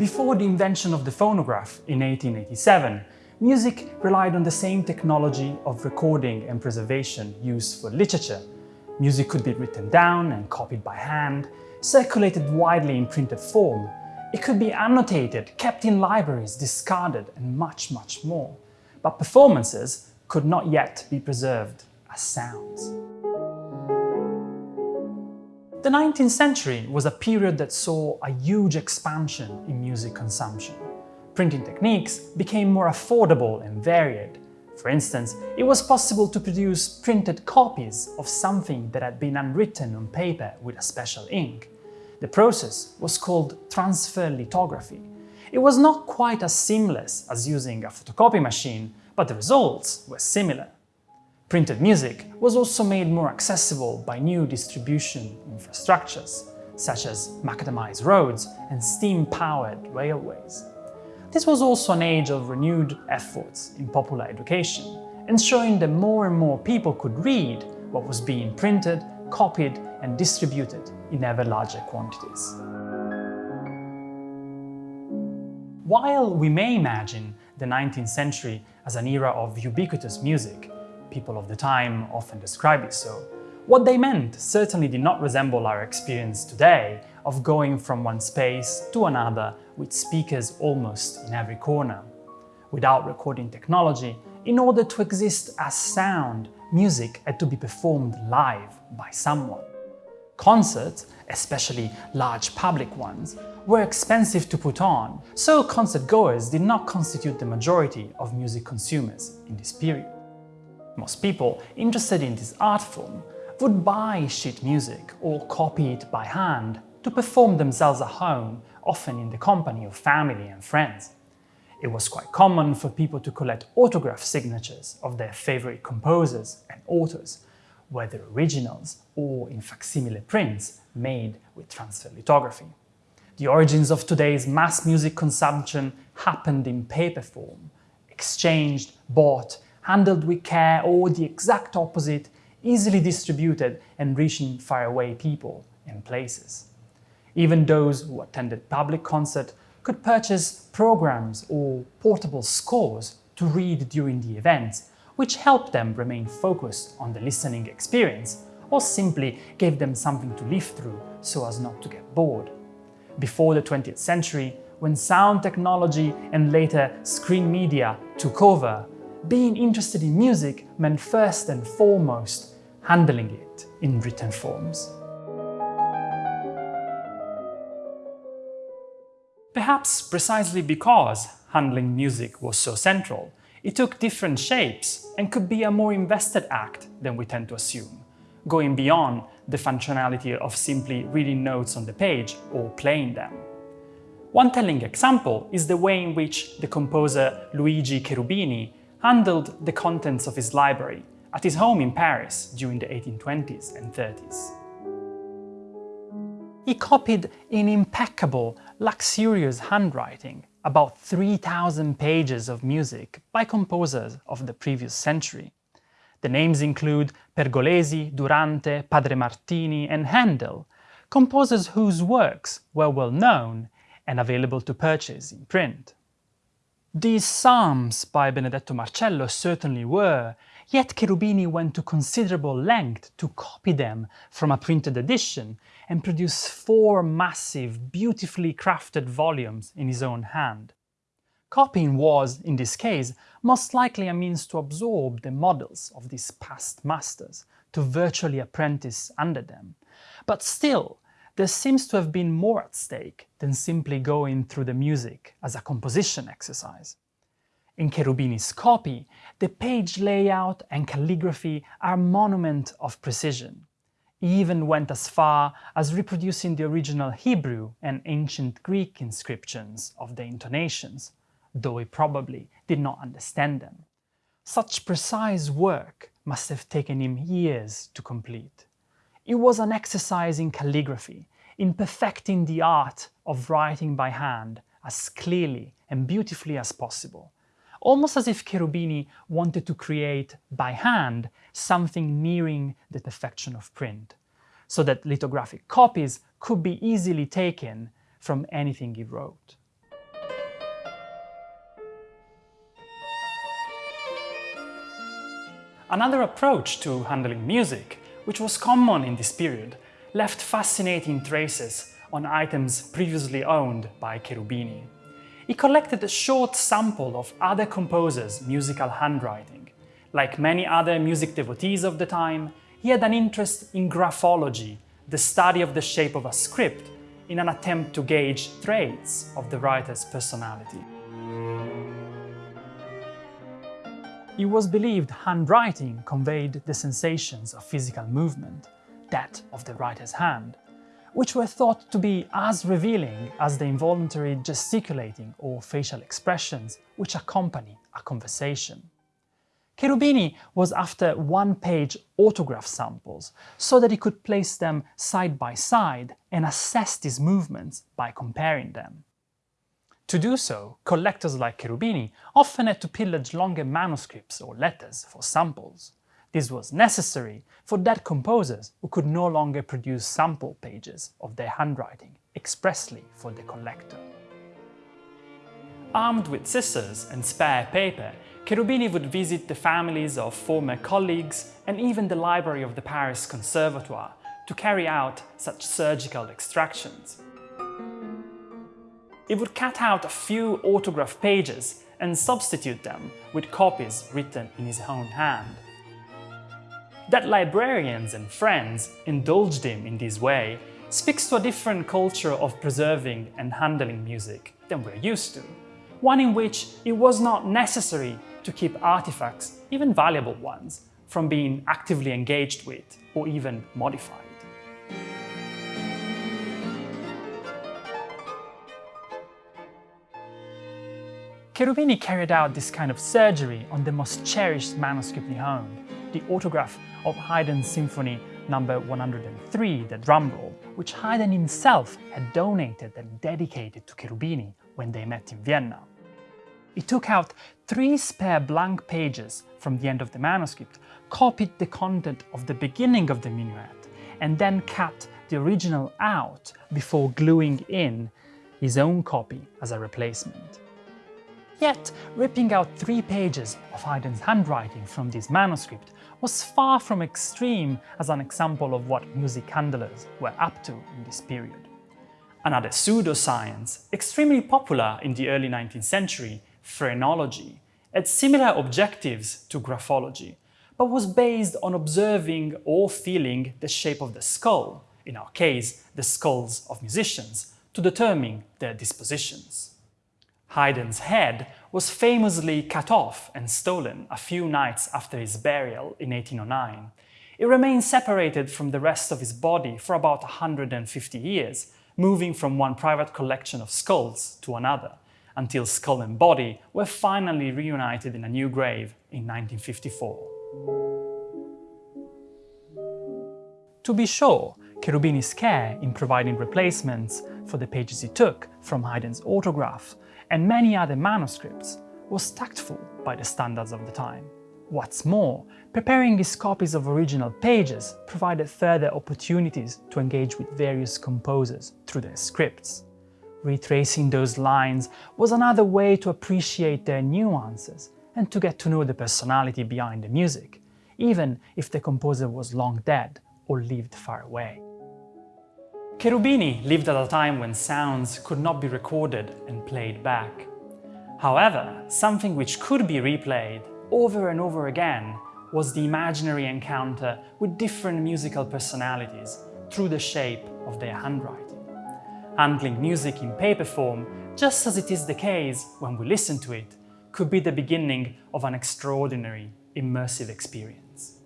Before the invention of the phonograph in 1887, music relied on the same technology of recording and preservation used for literature. Music could be written down and copied by hand, circulated widely in printed form. It could be annotated, kept in libraries, discarded, and much, much more. But performances could not yet be preserved as sounds. The 19th century was a period that saw a huge expansion in music consumption. Printing techniques became more affordable and varied. For instance, it was possible to produce printed copies of something that had been unwritten on paper with a special ink. The process was called transfer lithography. It was not quite as seamless as using a photocopy machine, but the results were similar. Printed music was also made more accessible by new distribution infrastructures, such as macadamized roads and steam-powered railways. This was also an age of renewed efforts in popular education, ensuring that more and more people could read what was being printed, copied and distributed in ever larger quantities. While we may imagine the 19th century as an era of ubiquitous music, people of the time often describe it so. What they meant certainly did not resemble our experience today of going from one space to another with speakers almost in every corner. Without recording technology, in order to exist as sound, music had to be performed live by someone. Concerts, especially large public ones, were expensive to put on, so concert goers did not constitute the majority of music consumers in this period. Most people interested in this art form would buy sheet music or copy it by hand to perform themselves at home, often in the company of family and friends. It was quite common for people to collect autograph signatures of their favorite composers and authors, whether originals or in facsimile prints made with transfer lithography. The origins of today's mass music consumption happened in paper form, exchanged, bought handled with care or the exact opposite, easily distributed and reaching faraway people and places. Even those who attended public concert could purchase programs or portable scores to read during the events, which helped them remain focused on the listening experience or simply gave them something to live through so as not to get bored. Before the 20th century, when sound technology and later screen media took over, being interested in music meant first and foremost handling it in written forms. Perhaps precisely because handling music was so central, it took different shapes and could be a more invested act than we tend to assume, going beyond the functionality of simply reading notes on the page or playing them. One telling example is the way in which the composer Luigi Cherubini handled the contents of his library at his home in Paris during the 1820s and 30s. He copied in impeccable, luxurious handwriting about 3,000 pages of music by composers of the previous century. The names include Pergolesi, Durante, Padre Martini and Handel, composers whose works were well known and available to purchase in print. These psalms by Benedetto Marcello certainly were, yet Cherubini went to considerable length to copy them from a printed edition and produce four massive, beautifully crafted volumes in his own hand. Copying was, in this case, most likely a means to absorb the models of these past masters, to virtually apprentice under them. But still, there seems to have been more at stake than simply going through the music as a composition exercise. In Cherubini's copy, the page layout and calligraphy are a monument of precision. He even went as far as reproducing the original Hebrew and ancient Greek inscriptions of the intonations, though he probably did not understand them. Such precise work must have taken him years to complete. It was an exercise in calligraphy, in perfecting the art of writing by hand as clearly and beautifully as possible, almost as if Cherubini wanted to create, by hand, something nearing the perfection of print, so that lithographic copies could be easily taken from anything he wrote. Another approach to handling music which was common in this period, left fascinating traces on items previously owned by Cherubini. He collected a short sample of other composers' musical handwriting. Like many other music devotees of the time, he had an interest in graphology, the study of the shape of a script, in an attempt to gauge traits of the writer's personality. It was believed handwriting conveyed the sensations of physical movement, that of the writer's hand, which were thought to be as revealing as the involuntary gesticulating or facial expressions which accompany a conversation. Cherubini was after one-page autograph samples so that he could place them side by side and assess these movements by comparing them. To do so, collectors like Cherubini often had to pillage longer manuscripts or letters for samples. This was necessary for dead composers who could no longer produce sample pages of their handwriting expressly for the collector. Armed with scissors and spare paper, Cherubini would visit the families of former colleagues and even the library of the Paris Conservatoire to carry out such surgical extractions. He would cut out a few autograph pages and substitute them with copies written in his own hand. That librarians and friends indulged him in this way speaks to a different culture of preserving and handling music than we're used to, one in which it was not necessary to keep artifacts, even valuable ones, from being actively engaged with or even modified. Cherubini carried out this kind of surgery on the most cherished manuscript he owned, the autograph of Haydn's Symphony No. 103, the drum roll, which Haydn himself had donated and dedicated to Cherubini when they met in Vienna. He took out three spare blank pages from the end of the manuscript, copied the content of the beginning of the minuet, and then cut the original out before gluing in his own copy as a replacement. Yet, ripping out three pages of Haydn's handwriting from this manuscript was far from extreme as an example of what music handlers were up to in this period. Another pseudoscience, extremely popular in the early 19th century, phrenology, had similar objectives to graphology, but was based on observing or feeling the shape of the skull, in our case, the skulls of musicians, to determine their dispositions. Haydn's head was famously cut off and stolen a few nights after his burial in 1809. It remained separated from the rest of his body for about 150 years, moving from one private collection of skulls to another, until skull and body were finally reunited in a new grave in 1954. To be sure, Cherubini's care in providing replacements for the pages he took from Haydn's autograph and many other manuscripts was tactful by the standards of the time. What's more, preparing his copies of original pages provided further opportunities to engage with various composers through their scripts. Retracing those lines was another way to appreciate their nuances and to get to know the personality behind the music, even if the composer was long dead or lived far away. Cherubini lived at a time when sounds could not be recorded and played back. However, something which could be replayed over and over again was the imaginary encounter with different musical personalities through the shape of their handwriting. Handling music in paper form, just as it is the case when we listen to it, could be the beginning of an extraordinary, immersive experience.